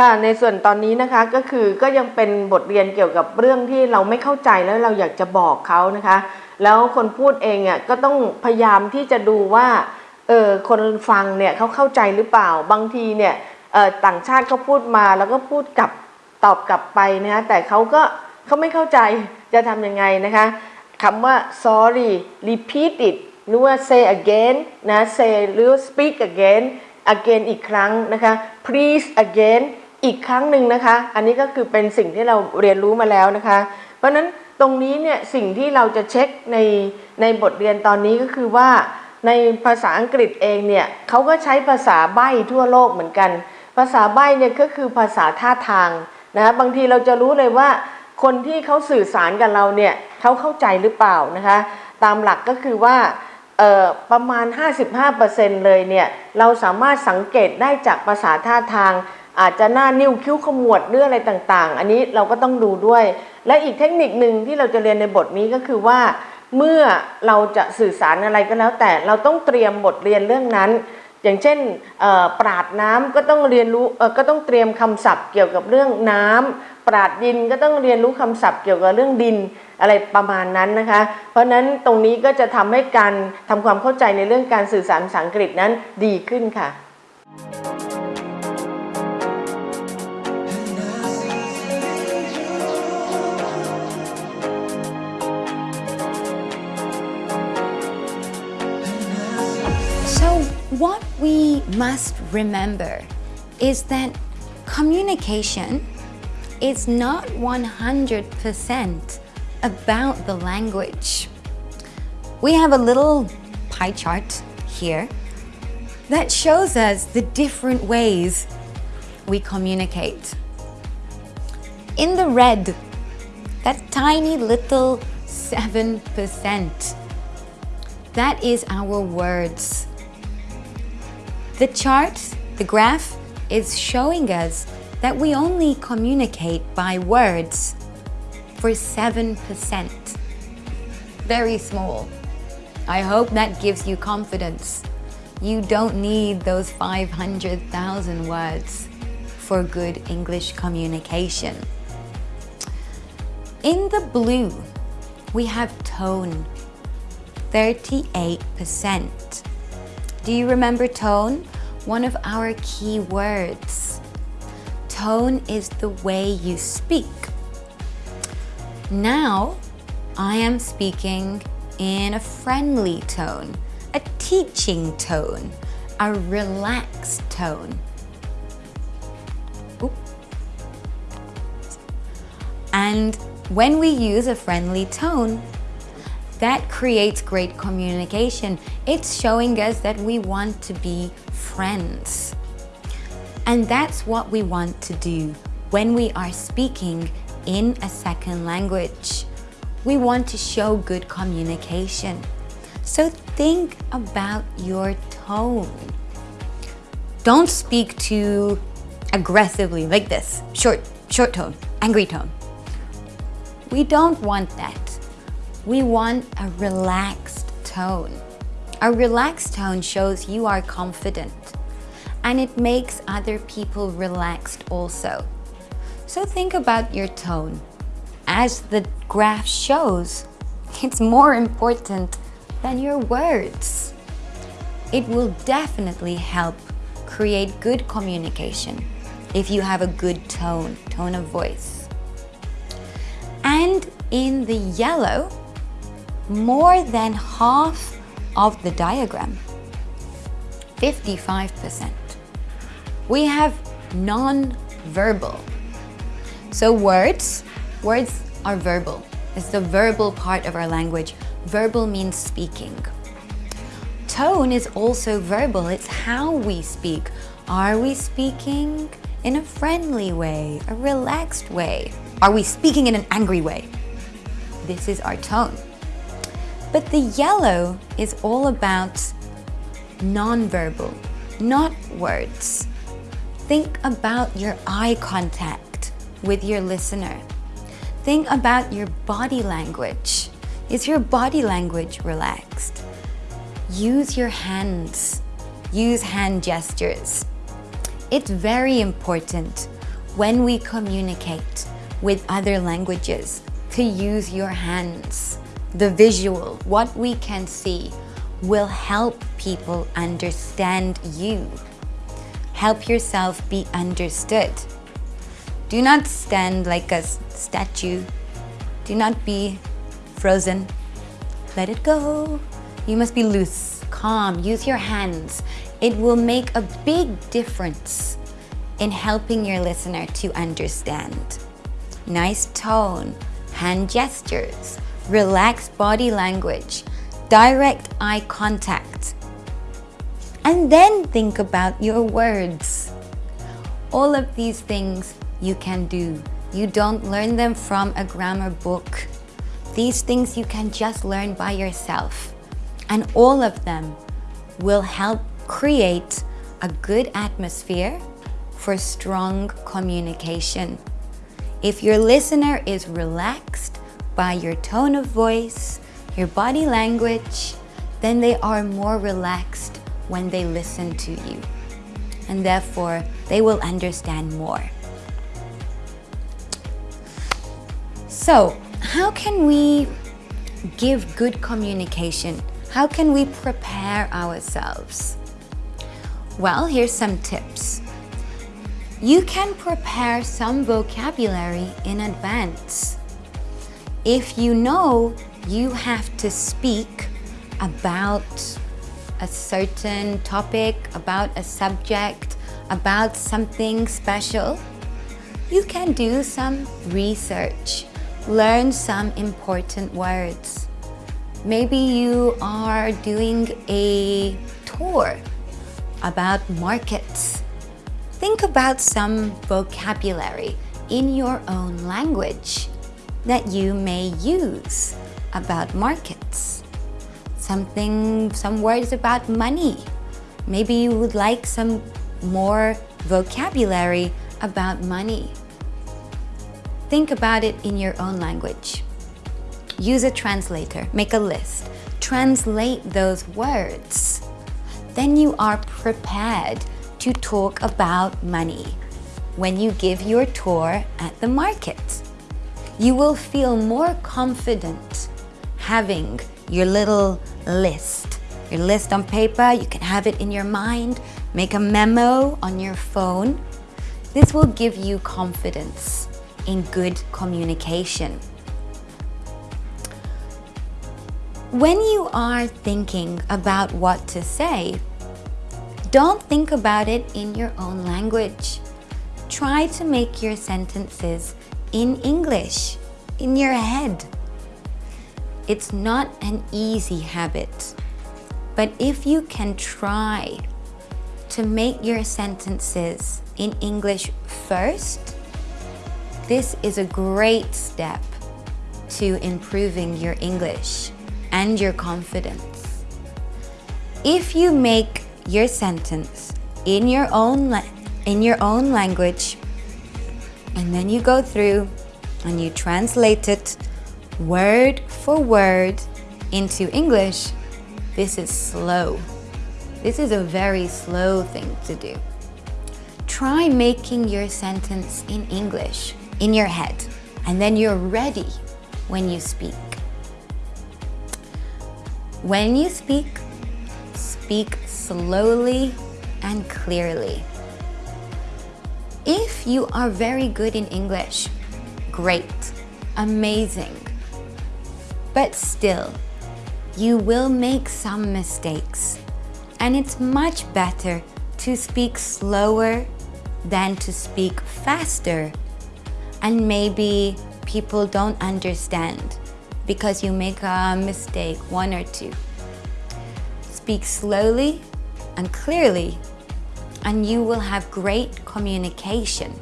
ค่ะในส่วนตอนนี้นะคะก็คือก็ยังเป็นบทเรียนเกี่ยวกับเรื่องที่เราไม่เข้าใจแล้วเราอยากจะบอกเขานะคะ แล้วคนพูดเองอะก็ต้องพยายามที่จะดูว่าเออคนฟังเนี่ยเขาเข้าใจหรือเปล่าบางทีเนี่ยเออต่างชาติเขาพูดมาแล้วก็พูดกลับตอบกลับไปนะคะแต่เขาก็เขาไม่เข้าใจจะทำยังไงนะคะคำว่า sorry repeat it หรือว่า say again นะ say หรือ speak again again อีกครั้งนะคะ please again อีกครั้งหนึ่งนะคะ อันนี้ก็คือเป็นสิ่งที่เราเรียนรู้มาแล้วนะคะ เพราะฉะนั้นตรงนี้เนี่ยสิ่งที่เราจะเช็คในในบทเรียนตอนนี้ก็คือว่าในภาษาอังกฤษเองเนี่ยเขาก็ใช้ภาษาใบ้ทั่วโลกเหมือนกัน ภาษาใบ้เนี่ยก็คือภาษาท่าทางนะคะบางทีเราจะรู้เลยว่า คนที่เขาสื่อสารกับเราเนี่ยเขาเข้าใจหรือเปล่านะคะ ตามหลักก็คือว่าประมาณ 55%เลยเนี่ยเราสามารถสังเกตได้จากภาษาท่าทาง อาจจะหน้านิ้วคิ้วขมวดหรืออะไรต่างๆ อันนี้เราก็ต้องดูด้วย และอีกเทคนิคหนึ่งที่เราจะเรียนในบทนี้ก็คือว่า เมื่อเราจะสื่อสารอะไรก็แล้ว แต่เราต้องเตรียมบทเรียนเรื่องนั้น อย่างเช่นปราดน้ำก็ต้องเรียนรู้ก็ต้องเตรียมคำศัพท์เกี่ยวกับเรื่องน้ำปราดดินก็ต้องเรียนรู้คำศัพท์เกี่ยวกับเรื่องดินอะไรประมาณนั้นนะคะ เพราะฉะนั้นตรงนี้ก็จะทำให้การทำความเข้าใจในเรื่องการสื่อสารภาษาอังกฤษนั้นดีขึ้นค่ะ what we must remember is that communication is not 100% about the language. We have a little pie chart here that shows us the different ways we communicate. In the red, that tiny little 7%, that is our words. The chart, the graph, is showing us that we only communicate by words for 7%. Very small. I hope that gives you confidence. You don't need those 500,000 words for good English communication. In the blue, we have tone, 38%. Do you remember tone? One of our key words. Tone is the way you speak. Now, I am speaking in a friendly tone, a teaching tone, a relaxed tone. And when we use a friendly tone, that creates great communication. It's showing us that we want to be friends. And that's what we want to do when we are speaking in a second language. We want to show good communication. So think about your tone. Don't speak too aggressively like this. Short, short tone, angry tone. We don't want that. We want a relaxed tone. A relaxed tone shows you are confident and it makes other people relaxed also. So think about your tone. As the graph shows, it's more important than your words. It will definitely help create good communication if you have a good tone, tone of voice. And in the yellow, more than half of the diagram, 55%. We have non-verbal. So words, words are verbal. It's the verbal part of our language. Verbal means speaking. Tone is also verbal. It's how we speak. Are we speaking in a friendly way, a relaxed way? Are we speaking in an angry way? This is our tone. But the yellow is all about non-verbal, not words. Think about your eye contact with your listener. Think about your body language. Is your body language relaxed? Use your hands. Use hand gestures. It's very important when we communicate with other languages to use your hands. The visual, what we can see, will help people understand you. Help yourself be understood. Do not stand like a statue. Do not be frozen. Let it go. You must be loose, calm, use your hands. It will make a big difference in helping your listener to understand. Nice tone, hand gestures, relaxed body language, direct eye contact. And then think about your words. All of these things you can do. You don't learn them from a grammar book. These things you can just learn by yourself. And all of them will help create a good atmosphere for strong communication. If your listener is relaxed by your tone of voice, your body language, then they are more relaxed when they listen to you. And therefore, they will understand more. So, how can we give good communication? How can we prepare ourselves? Well, here's some tips. You can prepare some vocabulary in advance. If you know you have to speak about a certain topic, about a subject, about something special, you can do some research, learn some important words. Maybe you are doing a tour about markets. Think about some vocabulary in your own language that you may use about markets. Something, some words about money. Maybe you would like some more vocabulary about money. Think about it in your own language. Use a translator, make a list, translate those words. Then you are prepared to talk about money when you give your tour at the market. You will feel more confident having your little list. Your list on paper, you can have it in your mind, make a memo on your phone. This will give you confidence in good communication. When you are thinking about what to say, don't think about it in your own language. Try to make your sentences in English, in your head. It's not an easy habit, but if you can try to make your sentences in English first, this is a great step to improving your English and your confidence. If you make your sentence in your own in your own language and then you go through and you translate it word for word into English, this is slow. This is a very slow thing to do. Try making your sentence in English in your head and then you're ready when you speak. When you speak, speak slowly and clearly. You are very good in English, great, amazing. But still, you will make some mistakes. And it's much better to speak slower than to speak faster. And maybe people don't understand because you make a mistake, one or two. Speak slowly and clearly and you will have great communication.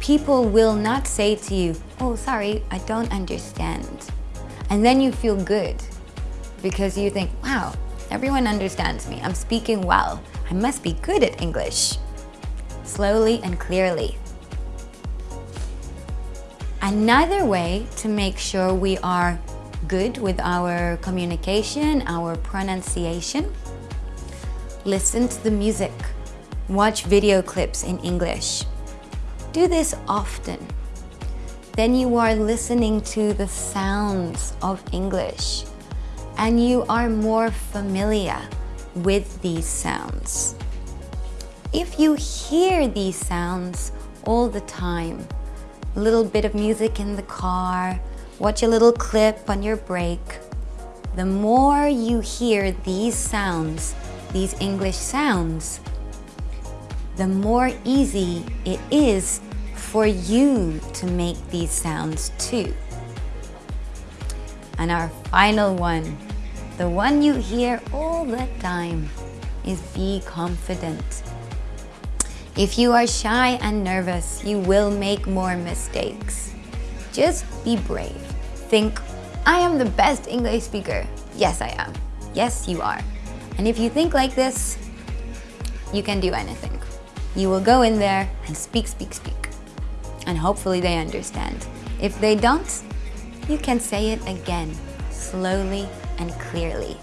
People will not say to you, oh, sorry, I don't understand. And then you feel good because you think, wow, everyone understands me. I'm speaking well. I must be good at English. Slowly and clearly. Another way to make sure we are good with our communication, our pronunciation, listen to the music, watch video clips in English. do this often, then you are listening to the sounds of English and you are more familiar with these sounds. If you hear these sounds all the time, a little bit of music in the car, watch a little clip on your break, the more you hear these sounds, these English sounds, the more easy it is for you to make these sounds too. And our final one, the one you hear all the time, is be confident. If you are shy and nervous, you will make more mistakes. Just be brave. Think, I am the best English speaker. Yes, I am. Yes, you are. And if you think like this, you can do anything. You will go in there and speak, speak, speak. And hopefully they understand. If they don't, you can say it again, slowly and clearly.